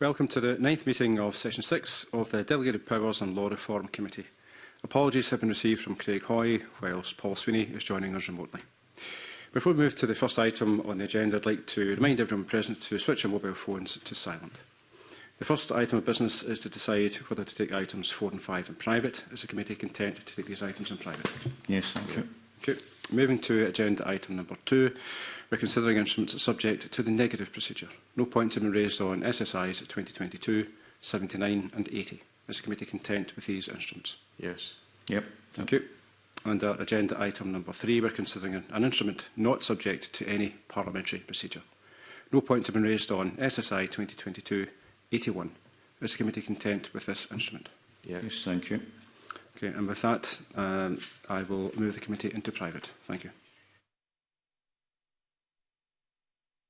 Welcome to the ninth meeting of Session 6 of the Delegated Powers and Law Reform Committee. Apologies have been received from Craig Hoy, whilst Paul Sweeney is joining us remotely. Before we move to the first item on the agenda, I'd like to remind everyone present to switch their mobile phones to silent. The first item of business is to decide whether to take items 4 and 5 in private. Is the committee content to take these items in private? Yes, thank you. Thank you. Moving to agenda item number two, we're considering instruments subject to the negative procedure. No points have been raised on SSIs 2022, 79 and 80. Is the committee content with these instruments? Yes. Yep. Thank yep. you. Under uh, agenda item number three, we're considering an instrument not subject to any parliamentary procedure. No points have been raised on SSI 2022-81. Is the committee content with this instrument? Yes. yes thank you. Okay, and with that, um, I will move the committee into private. Thank you.